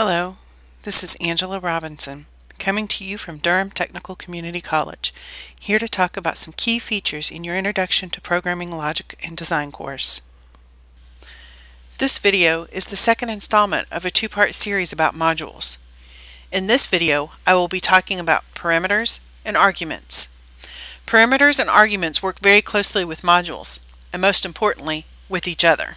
Hello, this is Angela Robinson, coming to you from Durham Technical Community College, here to talk about some key features in your Introduction to Programming Logic and Design course. This video is the second installment of a two-part series about modules. In this video, I will be talking about parameters and arguments. Parameters and arguments work very closely with modules, and most importantly, with each other.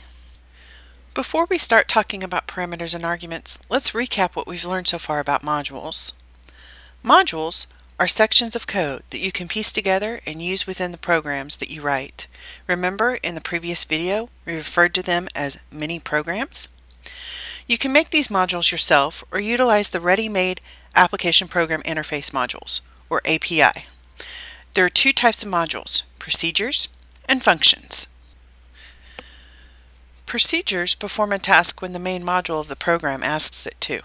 Before we start talking about parameters and arguments, let's recap what we've learned so far about modules. Modules are sections of code that you can piece together and use within the programs that you write. Remember in the previous video, we referred to them as mini programs? You can make these modules yourself or utilize the ready-made Application Program Interface modules, or API. There are two types of modules, procedures and functions. Procedures perform a task when the main module of the program asks it to.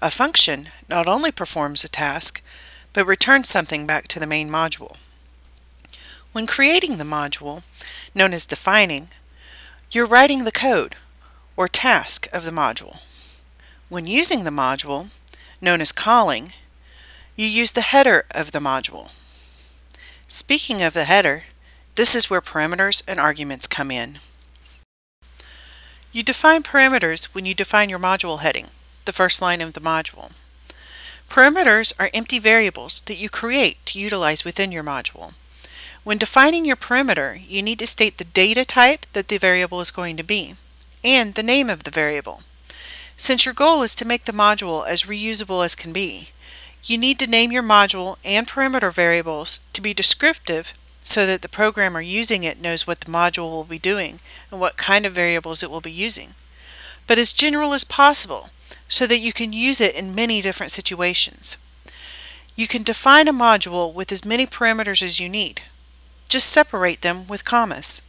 A function not only performs a task, but returns something back to the main module. When creating the module, known as defining, you're writing the code, or task, of the module. When using the module, known as calling, you use the header of the module. Speaking of the header, this is where parameters and arguments come in. You define parameters when you define your module heading, the first line of the module. Parameters are empty variables that you create to utilize within your module. When defining your parameter, you need to state the data type that the variable is going to be, and the name of the variable. Since your goal is to make the module as reusable as can be, you need to name your module and parameter variables to be descriptive so that the programmer using it knows what the module will be doing and what kind of variables it will be using, but as general as possible so that you can use it in many different situations. You can define a module with as many parameters as you need. Just separate them with commas.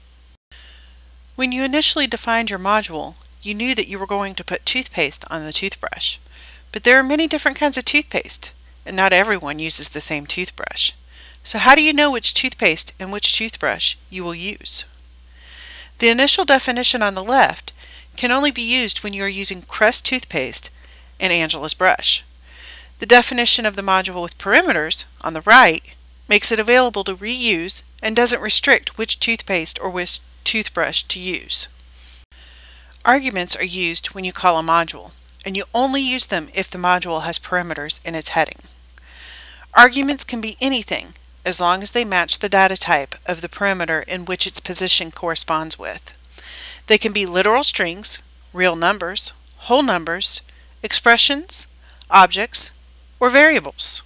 When you initially defined your module, you knew that you were going to put toothpaste on the toothbrush. But there are many different kinds of toothpaste, and not everyone uses the same toothbrush. So how do you know which toothpaste and which toothbrush you will use? The initial definition on the left can only be used when you are using Crest toothpaste and Angela's brush. The definition of the module with parameters on the right makes it available to reuse and doesn't restrict which toothpaste or which toothbrush to use. Arguments are used when you call a module, and you only use them if the module has parameters in its heading. Arguments can be anything, as long as they match the data type of the parameter in which its position corresponds with. They can be literal strings, real numbers, whole numbers, expressions, objects, or variables.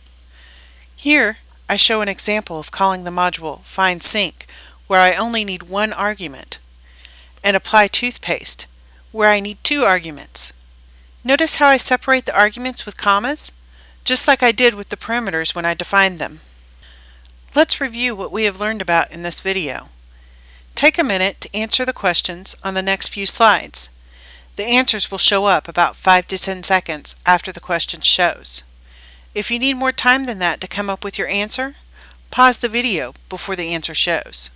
Here, I show an example of calling the module FindSink, where I only need one argument, and apply toothpaste, where I need two arguments. Notice how I separate the arguments with commas, just like I did with the parameters when I defined them. Let's review what we have learned about in this video. Take a minute to answer the questions on the next few slides. The answers will show up about 5 to 10 seconds after the question shows. If you need more time than that to come up with your answer, pause the video before the answer shows.